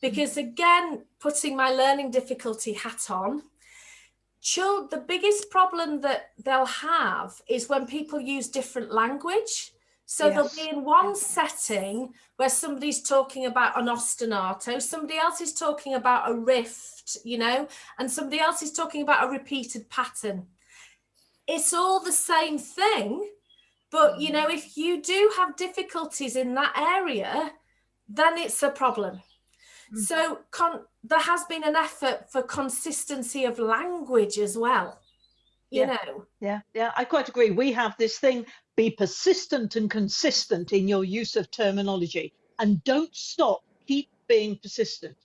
because hmm. again putting my learning difficulty hat on the biggest problem that they'll have is when people use different language. So they'll be in one setting where somebody's talking about an ostinato, somebody else is talking about a rift, you know, and somebody else is talking about a repeated pattern. It's all the same thing, but you know, if you do have difficulties in that area, then it's a problem. Mm. So con- there has been an effort for consistency of language as well. You Yeah. know, yeah yeah i quite agree we have this thing be persistent and consistent in your use of terminology and don't stop keep being persistent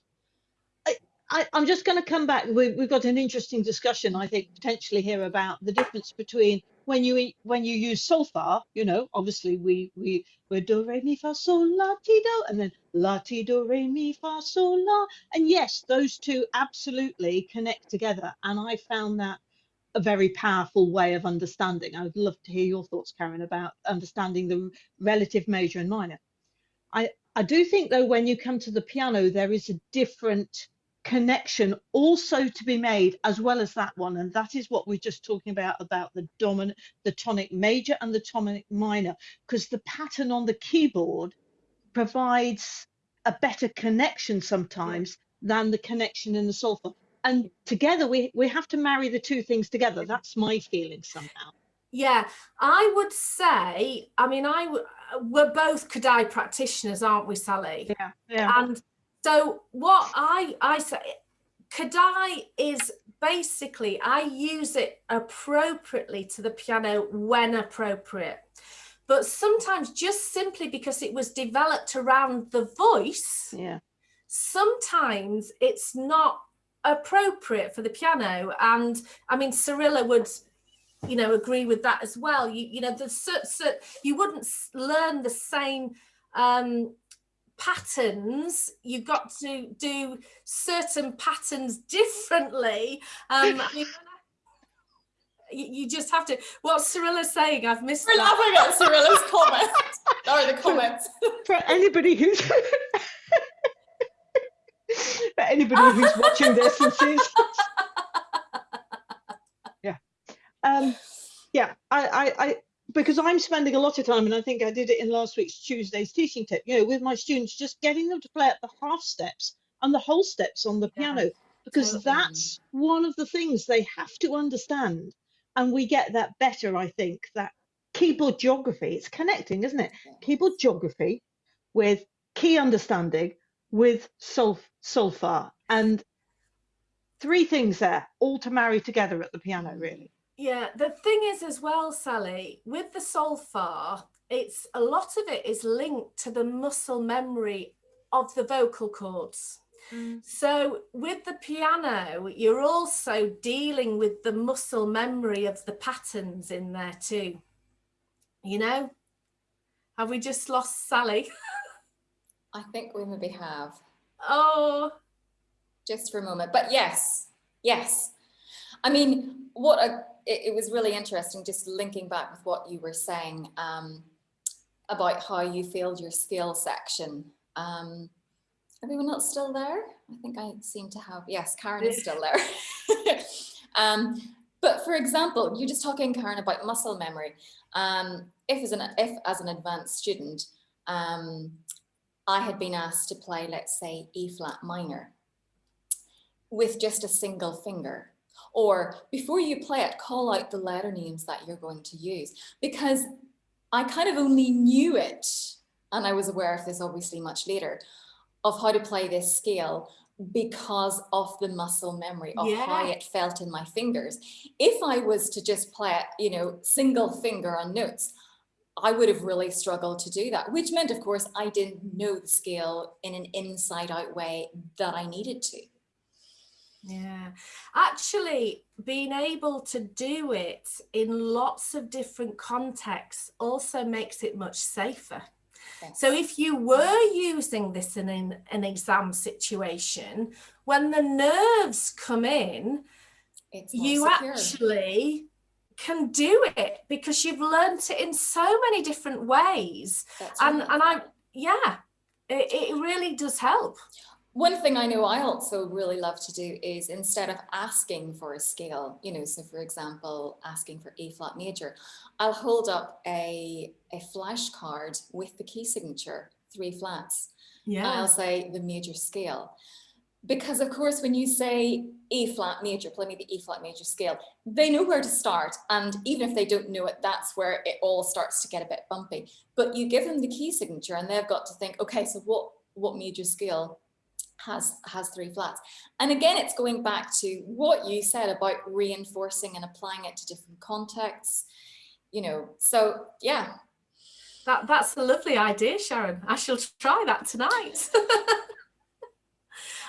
I, I'm just going to come back. We, we've got an interesting discussion, I think, potentially here about the difference between when you eat, when you use solfa. You know, obviously we we we're do re mi fa sol la ti do, and then la ti do re mi fa sol la, and yes, those two absolutely connect together. And I found that a very powerful way of understanding. I would love to hear your thoughts, Karen, about understanding the relative major and minor. I I do think though when you come to the piano, there is a different connection also to be made as well as that one. And that is what we're just talking about about the dominant the tonic major and the tonic minor because the pattern on the keyboard provides a better connection sometimes than the connection in the solfa. And together we we have to marry the two things together. That's my feeling somehow. Yeah, I would say, I mean, i we're both Kodály practitioners, aren't we, Sally? yeah yeah. And so what I I say, Kodály is basically I use it appropriately to the piano when appropriate. But sometimes just simply because it was developed around the voice, yeah sometimes it's not appropriate for the piano. And I mean, Cyrilla would, you know, agree with that as well. You, you know, the cer- cer- you wouldn't learn the same um, patterns. You've got to do certain patterns differently. Um, I mean, you, you just have to. What Cyrilla's saying, I've missed. We're that. laughing at Cyrilla's comment or the comments. for anybody who's for anybody who's watching this and sees yeah um yeah I, I i because i'm spending a lot of time and i think i did it in last week's tuesday's teaching tip you know with my students just getting them to play at the half steps and the whole steps on the Yeah, piano because totally. that's one of the things they have to understand and we get that better i think that keyboard geography it's connecting isn't it? Keyboard geography with key understanding with solf solfa and three things there all to marry together at the piano really Yeah, the thing is as well, Sally, with the solfa, it's a lot of it is linked to the muscle memory of the vocal cords. Mm. So with the piano, you're also dealing with the muscle memory of the patterns in there too. You know? Have we just lost Sally? I think we maybe have Oh, just for a moment. But yes, yes. I mean, what a, it, it was really interesting just linking back with what you were saying um, about how you filled your scale section. Um, everyone else still there? I think I seem to have, yes, Karen is still there. um, but for example, you're just talking, Karen, about muscle memory. Um, if as an if as an advanced student, um, I had been asked to play, let's say, E flat minor with just a single finger. Or before you play it, call out the letter names that you're going to use because I kind of only knew it, and I was aware of this obviously much later, of how to play this scale because of the muscle memory of yeah. how it felt in my fingers. If I was to just play it, you know, single finger on notes, I would have really struggled to do that, which meant, of course, I didn't know the scale in an inside out way that I needed to. Yeah, actually being able to do it in lots of different contexts also makes it much safer. Yes. So if you were using this in an, an exam situation, when the nerves come in, you secure. actually can do it because you've learned it in so many different ways. That's and, right. and I, yeah, it, it really does help. One thing I know I also really love to do is instead of asking for a scale, you know, so for example, asking for A flat major, I'll hold up a, a flashcard with the key signature, three flats. Yeah. I'll say the major scale. Because of course, when you say E flat major, play me the E flat major scale, they know where to start. And even if they don't know it, that's where it all starts to get a bit bumpy. But you give them the key signature and they've got to think, okay, so what, what major scale has has three flats. And again it's going back to what you said about reinforcing and applying it to different contexts you know so yeah. That that's a lovely idea sharon. I shall try that tonight.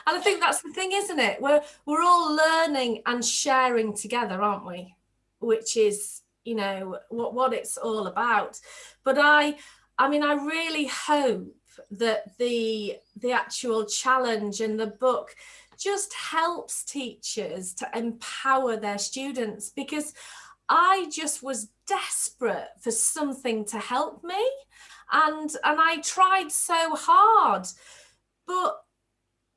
And i think that's the thing isn't it? We're we're all learning and sharing together aren't we? Which is you know what what it's all about. But i i mean i really hope that the the actual challenge in the book just helps teachers to empower their students because I just was desperate for something to help me. And and I tried so hard but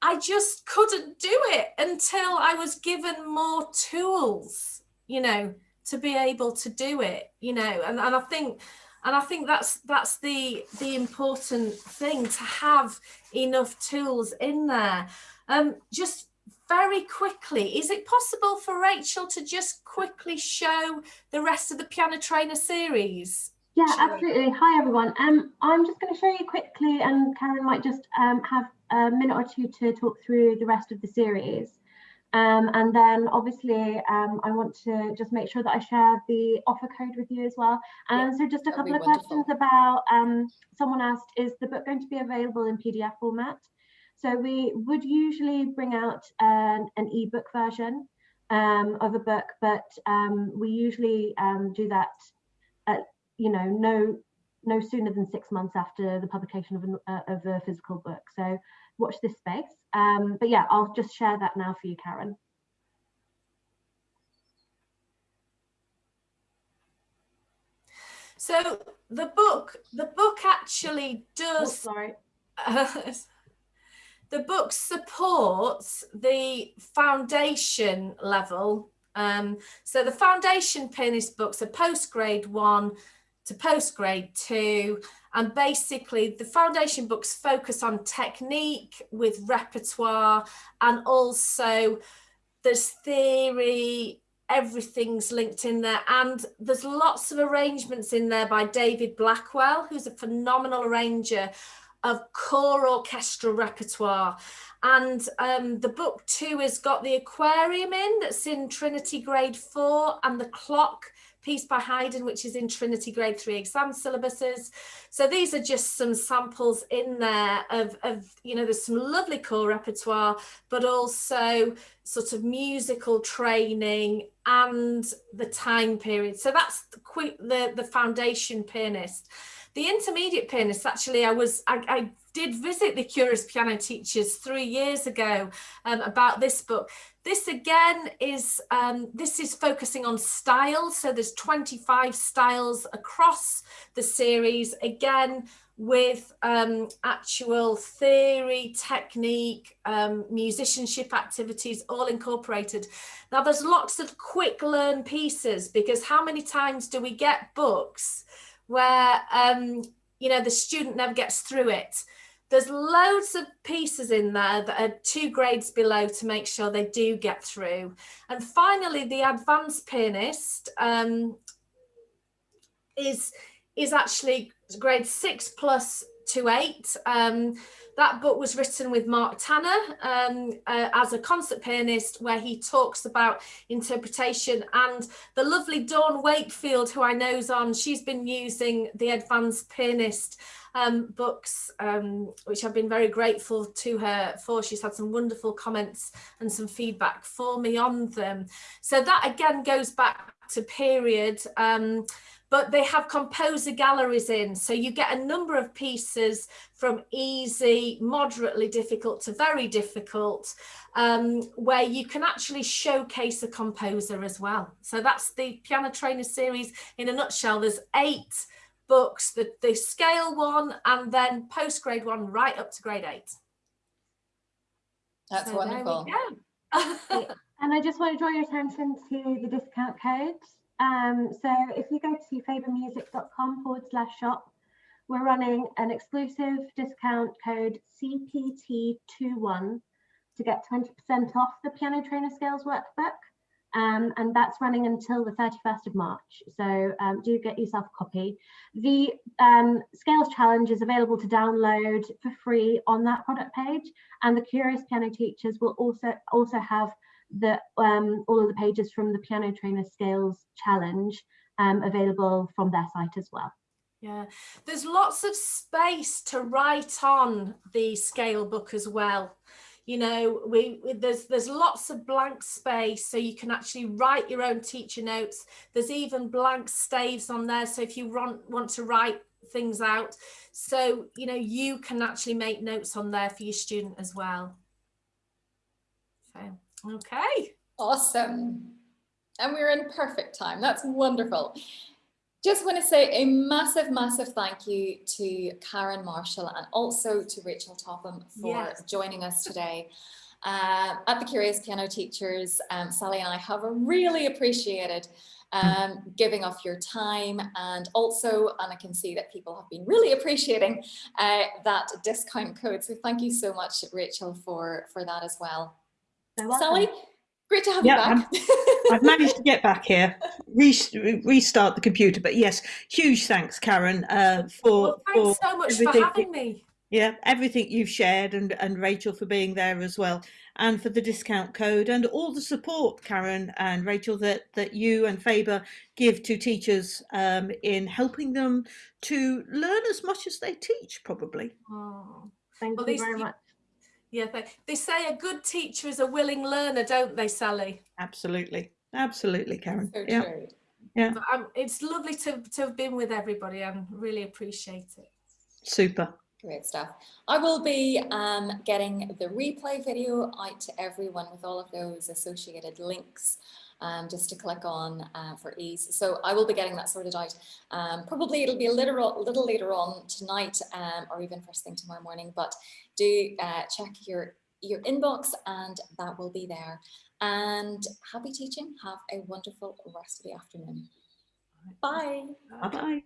I just couldn't do it until I was given more tools you know to be able to do it you know. And, and I think and I think that's that's the the important thing to have enough tools in there. Um, just very quickly, is it possible for Rachel to just quickly show the rest of the Piano Trainer series? Yeah, absolutely. Hi, everyone. Um, I'm just going to show you quickly, and Karen might just um, have a minute or two to talk through the rest of the series. Um, and then obviously um, I want to just make sure that I share the offer code with you as well. And yeah, so just a couple of wonderful. questions about, um, someone asked, is the book going to be available in PDF format? So we would usually bring out an, an ebook version um, of a book, but um, we usually um, do that at, you know, no no sooner than six months after the publication of, an, uh, of a physical book. So watch this space. Um, but yeah, I'll just share that now for you, Karen. So the book, the book actually does. Oh, sorry. Uh, the book supports the foundation level. Um, so the foundation pianist books are post grade one to post grade two. And basically the foundation books focus on technique with repertoire and also there's theory, everything's linked in there. And there's lots of arrangements in there by David Blackwell, who's a phenomenal arranger of core orchestral repertoire. And um, the book two has got the aquarium in that's in Trinity grade four and the clock piece by Haydn, which is in Trinity Grade 3 exam syllabuses. So these are just some samples in there of, of, you know, there's some lovely core repertoire, but also sort of musical training and the time period. So that's the, the, the foundation pianist. The intermediate pianist, actually, I was, I, I did visit the Curious Piano Teachers three years ago um, about this book. This again is, um, this is focusing on styles. So there's 25 styles across the series, again, with um, actual theory, technique, um, musicianship activities all incorporated. Now there's lots of quick learn pieces because how many times do we get books where um, you know, the student never gets through it. There's loads of pieces in there that are two grades below to make sure they do get through. And finally, the advanced pianist um, is, is actually grade six plus to eight. Um, that book was written with Mark Tanner um, uh, as a concert pianist, where he talks about interpretation. And the lovely Dawn Wakefield, who I know's on, she's been using the advanced pianist um, books, um, which I've been very grateful to her for. She's had some wonderful comments and some feedback for me on them. So that again goes back to period. Um, but they have composer galleries in. So you get a number of pieces from easy, moderately difficult to very difficult, um, where you can actually showcase a composer as well. So that's the Piano Trainer series in a nutshell. There's eight books, the, the scale one and then post grade one right up to grade eight. That's So wonderful. go. And I just want to draw your attention to the discount code. Um, so if you go to fabermusic.com forward slash shop, we're running an exclusive discount code CPT21 to get 20% off the Piano Trainer Scales workbook. Um, and that's running until the 31st of March. So um, do get yourself a copy. The um, Scales Challenge is available to download for free on that product page. And the Curious Piano Teachers will also, also have the um, all of the pages from the Piano Trainer Scales Challenge um, available from their site as well. Yeah, there's lots of space to write on the scale book as well. You know, we, we there's there's lots of blank space, so you can actually write your own teacher notes. There's even blank staves on there, so if you want want to write things out, so you know you can actually make notes on there for your student as well. So okay. Awesome. And we're in perfect time. That's wonderful. Just want to say a massive, massive thank you to Karen Marshall and also to Rachel Topham for Yes. joining us today. Uh, at the Curious Piano Teachers, um, Sally and I have really appreciated um, giving off your time and also, and I can see that people have been really appreciating uh, that discount code. So thank you so much, Rachel, for, for that as well. So welcome. Sally, great to have Yeah, you back. I've managed to get back here, re- restart the computer. But yes, huge thanks, Karen, uh, for Well, for thanks so much for having me. yeah everything you've shared, and and Rachel for being there as well, and for the discount code and all the support, Karen and Rachel, that that you and Faber give to teachers um, in helping them to learn as much as they teach, probably. Oh. Thank Well, you these- very much. Yeah, they, they say a good teacher is a willing learner, don't they, Sally? Absolutely, absolutely, Karen. So yeah. true. But um, it's lovely to, to have been with everybody and really appreciate it. Super. Great stuff. I will be um, getting the replay video out to everyone with all of those associated links um, just to click on uh, for ease. So I will be getting that sorted out. Um, probably it'll be a little, little later on tonight um, or even first thing tomorrow morning, but do uh, check your, your inbox and that will be there. And happy teaching. Have a wonderful rest of the afternoon. Bye. Bye bye.